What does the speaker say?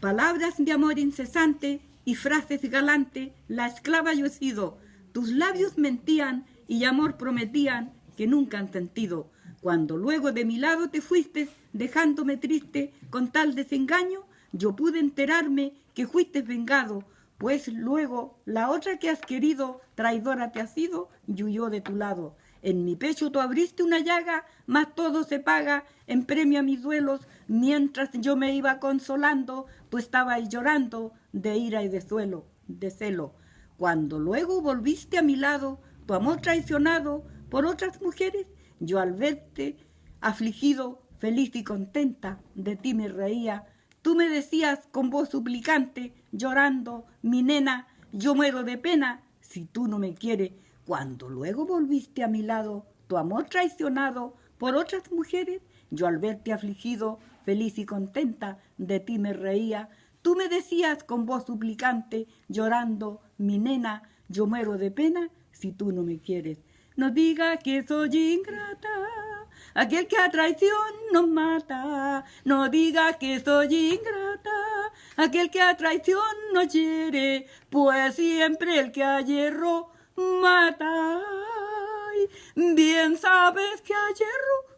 Palabras de amor incesante y frases galantes, la esclava yo he sido. Tus labios mentían y amor prometían que nunca han sentido. Cuando luego de mi lado te fuiste, dejándome triste con tal desengaño, yo pude enterarme que fuiste vengado, pues luego la otra que has querido, traidora te ha sido y huyó de tu lado. En mi pecho tú abriste una llaga, mas todo se paga en premio a mis duelos. Mientras yo me iba consolando, tú estabas llorando de ira y de suelo, de celo. Cuando luego volviste a mi lado, tu amor traicionado por otras mujeres, yo al verte afligido, feliz y contenta, de ti me reía. Tú me decías con voz suplicante, llorando, mi nena, yo muero de pena si tú no me quieres. Cuando luego volviste a mi lado, tu amor traicionado por otras mujeres, yo al verte afligido, feliz y contenta, de ti me reía. Tú me decías con voz suplicante, llorando, mi nena, yo muero de pena si tú no me quieres. No diga que soy ingrata, aquel que a traición nos mata. No diga que soy ingrata, aquel que a traición nos hiere, pues siempre el que a mata. Bien sabes que a